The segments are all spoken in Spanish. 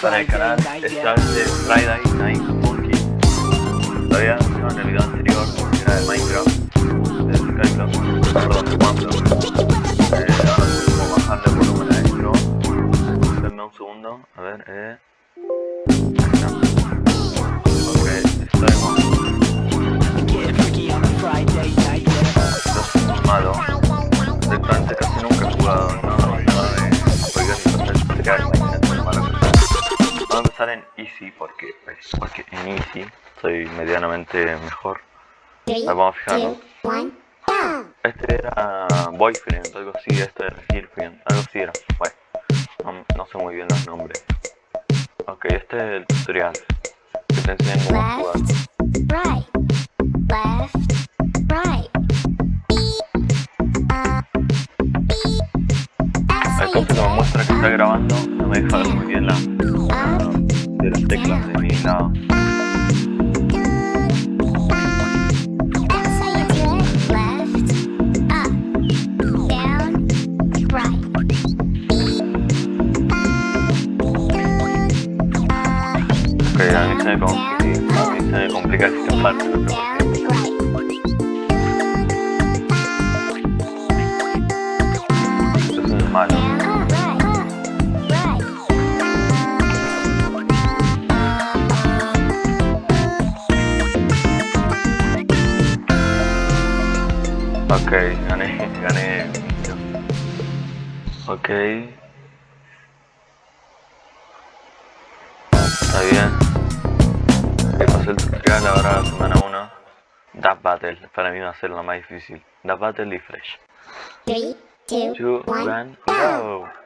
para el canal Stars de Friday Night Monkey. Todavía no en el video anterior, que era de Minecraft, porque, pues, porque en Easy soy medianamente mejor. Vamos a fijarnos. Este era Boyfriend, algo así, este era Girlfriend, algo así era. Bueno, no, no sé muy bien los nombres. Ok, este es el tutorial. Que te enseñan cómo jugar. right, left, right. Acá se nos muestra que está grabando, no me deja ver muy bien la- de las teclas de mi lado. That's how you do it. Left, up, down, right. Ok, a mí se me complica, a mí se me complica esta parte, no sé por qué. Down, right. Esto es muy malo. Ok, gané, gané. Ok. Está bien. Ok, pasé el tutorial ahora semana 1. Dab Battle, para mí va a ser lo más difícil. Dab Battle y Fresh. Three, two, 2, one. 1, go!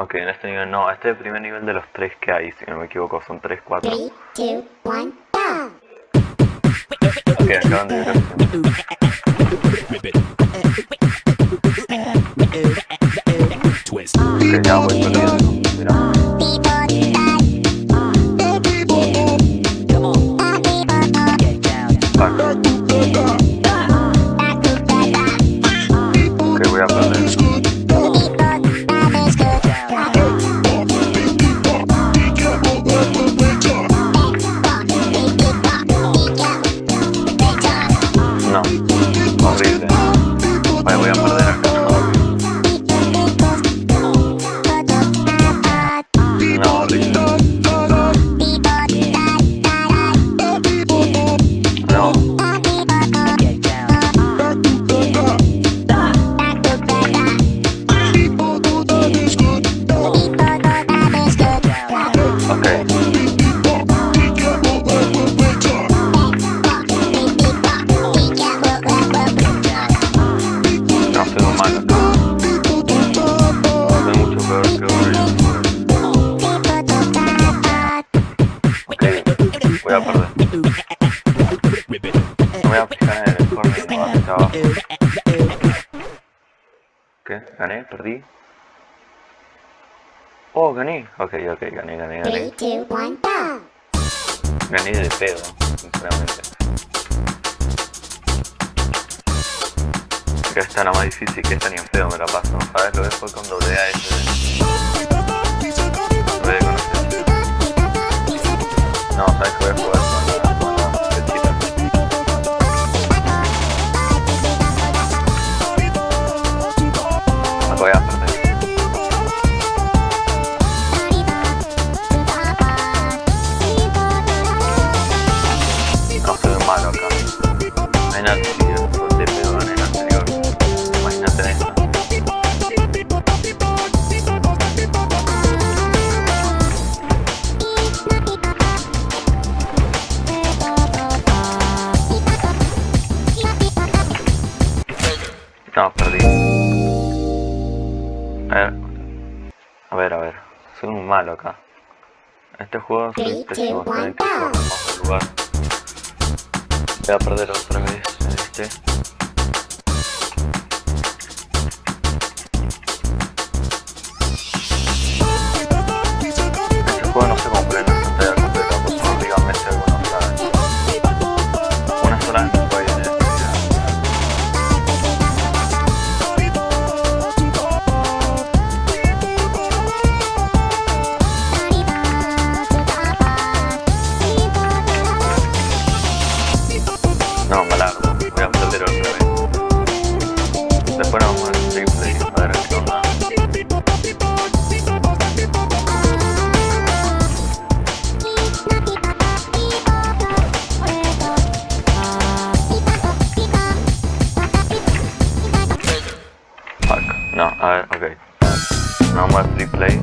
Ok, en este nivel no, este es el primer nivel de los tres que hay, si no me equivoco, son 3, 4. Three, two, one, go! Ok, acaban de ver. Twist. Ok, ya voy perdiendo. Mira. Fuck. Ok, voy a perder. Voy a perder. Me voy a fijar en el no hacia abajo. ¿Qué? ¿Gané? ¿Perdí? Oh, gané. Ok, ok, gané, gané, gané. Gané de pedo, sinceramente. Que esta era más difícil que esta ni en feo me la paso. A ver, lo jugar con doble A este. Con la flechita. Me voy a perder. No soy malo acá. Imagínate si yo te malo acá. Este juego pésimo, estoy que vamos del lugar. Voy a perder otra vez en a ver, ok. Vamos al free play.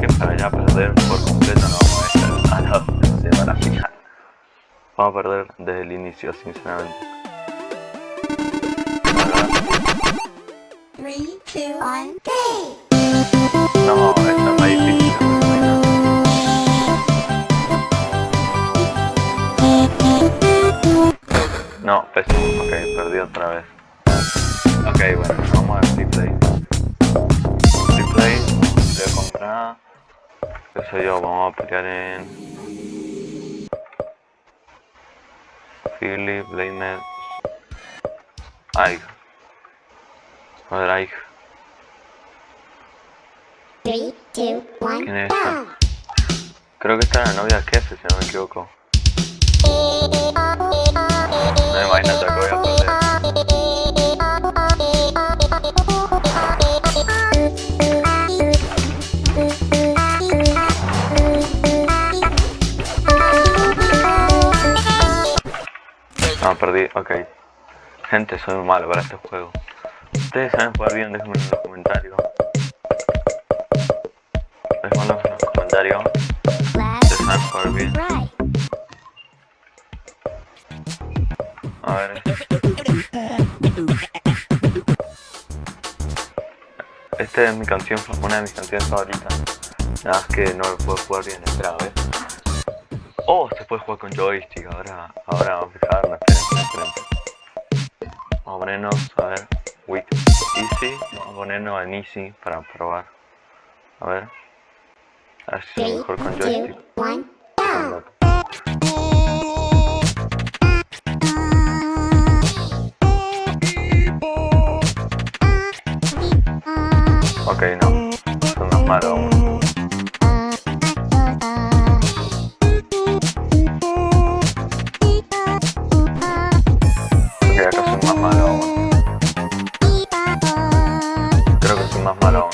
Que para ya perder por completo no vamos a estar a de la final. Vamos a perder desde el inicio, sinceramente. Three, two, one! No, esta es más difícil. no pésimo. Ok, perdí otra vez. Ok, bueno, vamos al replay. Replay, de comprar. Qué sé yo, vamos a pelear en. Philip, Blamed. Ike. A ver, Ike. Three, two, one, ¿Quién es go! esta? Creo que esta es la novia de Kefe, si no me equivoco. No me imagino que voy a perdí, ok. Gente, soy malo para este juego. Ustedes saben jugar bien, déjenme en los comentarios. Déjenmelo en los comentarios. Ustedes saben jugar bien. A ver. Esta es mi canción, una de mis canciones favoritas. Nada más que no lo puedo jugar bien, espera, a ver. Oh, se puede jugar con joystick, ahora, ahora vamos a fijarnos. Vamos a ponernos, a ver, with easy, vamos a ponernos en easy para probar. A ver. A ver si es mejor con joystick. Ok, no, son más malos aún. Creo que soy más malo.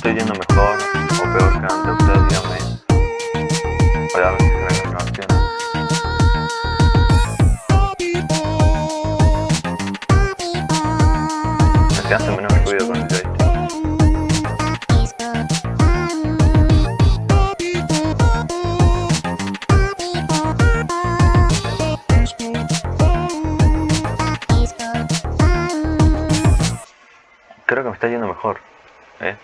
Estoy yendo mejor o peor que antes, ustedes díganme. Voy a ver si se. Se hace menos ruido. Creo que me está yendo mejor. ¿eh?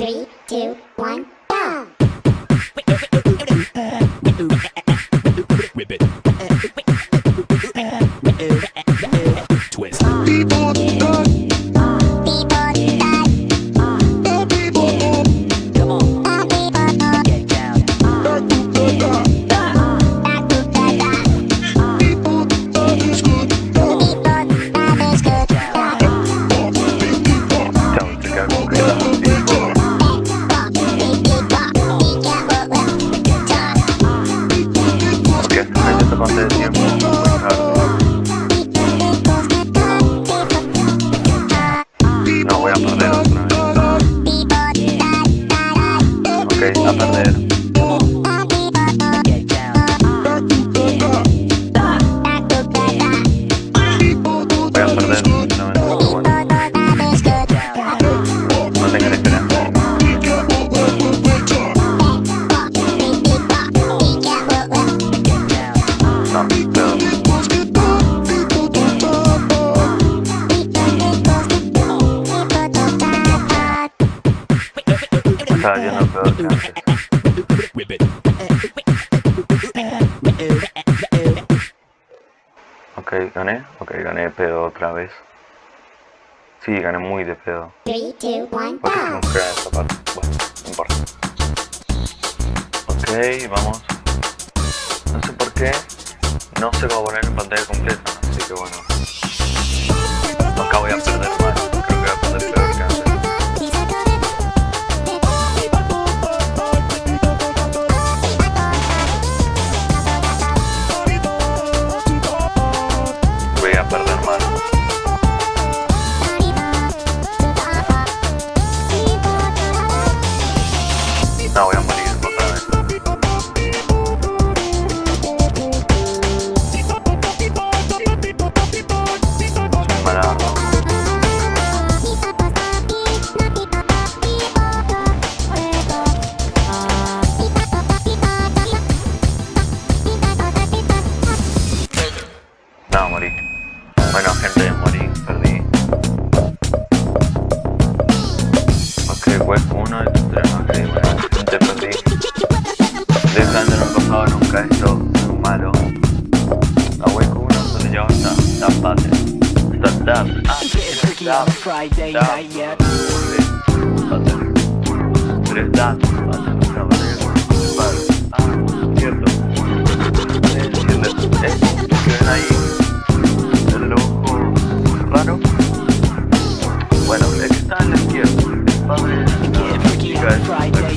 Three, two, one, go! Whip it. A perder. Estaba yendo peor que antes. Whip it. Ok, gané. Ok, gané pedo otra vez. Sí, gané muy de pedo. Three, two, one, Porque go! no crea esta parte. Bueno, no importa. Ok, vamos. No sé por qué. No se va a poner en pantalla completa, así que bueno. Acá voy a perder más. Freaky on a. Ah, cierto. Eh, esto que ven ahí, el ojo raro. Bueno, el que está a la izquierda, el padre la chica es